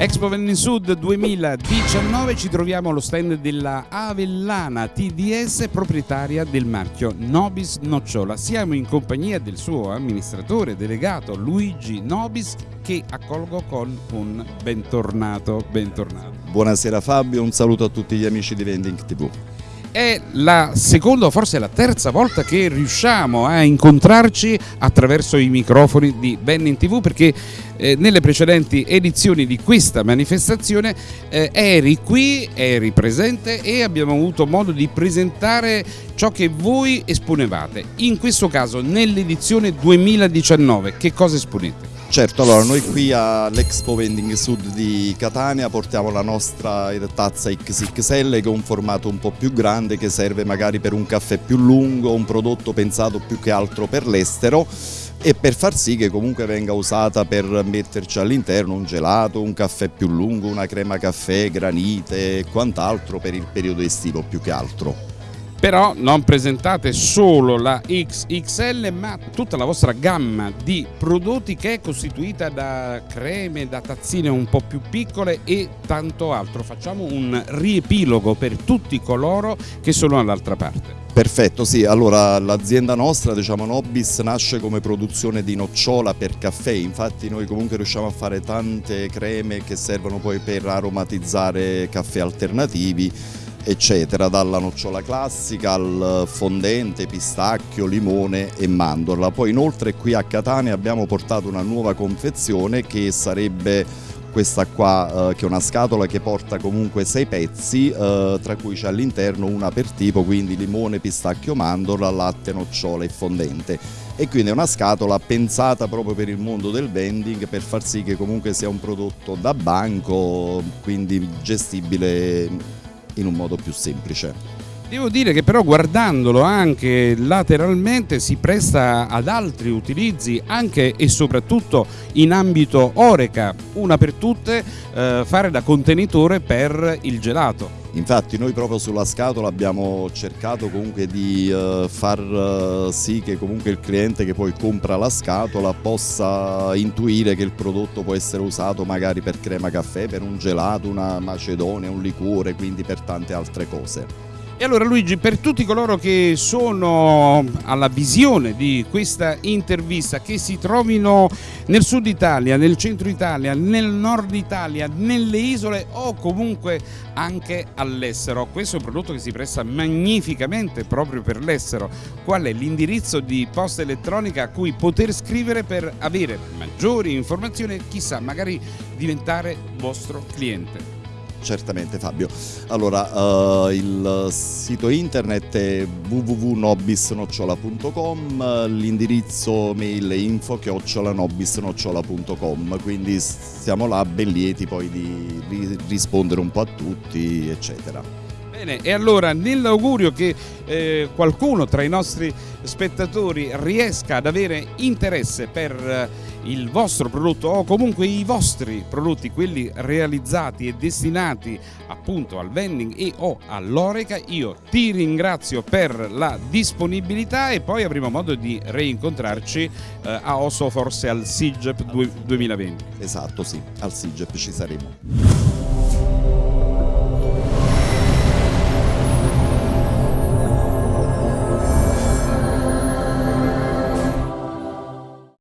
Expo Vending Sud 2019 ci troviamo allo stand della Avellana TDS proprietaria del marchio Nobis Nocciola. Siamo in compagnia del suo amministratore delegato Luigi Nobis che accolgo con un bentornato. bentornato. Buonasera Fabio, un saluto a tutti gli amici di Vending TV. È la seconda o forse la terza volta che riusciamo a incontrarci attraverso i microfoni di Vending TV perché eh, nelle precedenti edizioni di questa manifestazione eh, eri qui, eri presente e abbiamo avuto modo di presentare ciò che voi esponevate. In questo caso nell'edizione 2019 che cosa esponete? Certo, allora noi qui all'Expo Vending Sud di Catania portiamo la nostra tazza XXL che è un formato un po' più grande che serve magari per un caffè più lungo, un prodotto pensato più che altro per l'estero e per far sì che comunque venga usata per metterci all'interno un gelato, un caffè più lungo, una crema caffè, granite e quant'altro per il periodo estivo più che altro però non presentate solo la XXL ma tutta la vostra gamma di prodotti che è costituita da creme, da tazzine un po' più piccole e tanto altro. Facciamo un riepilogo per tutti coloro che sono all'altra parte. Perfetto, sì, allora l'azienda nostra, diciamo Nobis, nasce come produzione di nocciola per caffè, infatti noi comunque riusciamo a fare tante creme che servono poi per aromatizzare caffè alternativi eccetera, dalla nocciola classica al fondente, pistacchio, limone e mandorla. Poi inoltre qui a Catania abbiamo portato una nuova confezione che sarebbe questa qua eh, che è una scatola che porta comunque sei pezzi eh, tra cui c'è all'interno una per tipo quindi limone, pistacchio, mandorla, latte, nocciola e fondente e quindi è una scatola pensata proprio per il mondo del vending per far sì che comunque sia un prodotto da banco quindi gestibile in un modo più semplice. Devo dire che però guardandolo anche lateralmente si presta ad altri utilizzi anche e soprattutto in ambito oreca, una per tutte eh, fare da contenitore per il gelato. Infatti noi proprio sulla scatola abbiamo cercato comunque di uh, far uh, sì che comunque il cliente che poi compra la scatola possa intuire che il prodotto può essere usato magari per crema caffè, per un gelato, una macedonia, un liquore, quindi per tante altre cose. E allora Luigi, per tutti coloro che sono alla visione di questa intervista, che si trovino nel sud Italia, nel centro Italia, nel nord Italia, nelle isole o comunque anche all'estero, questo è un prodotto che si presta magnificamente proprio per l'estero. Qual è l'indirizzo di posta elettronica a cui poter scrivere per avere maggiori informazioni e chissà, magari diventare vostro cliente? Certamente Fabio. Allora, uh, il sito internet è www.nobisnocciola.com, l'indirizzo mail è info-nobisnocciola.com, quindi siamo là ben lieti poi di rispondere un po' a tutti, eccetera. Bene, e allora nell'augurio che eh, qualcuno tra i nostri spettatori riesca ad avere interesse per eh, il vostro prodotto o comunque i vostri prodotti, quelli realizzati e destinati appunto al vending e o all'oreca, io ti ringrazio per la disponibilità e poi avremo modo di reincontrarci eh, a Osso forse al SIGEP 2020. Esatto, sì, al SIGEP ci saremo.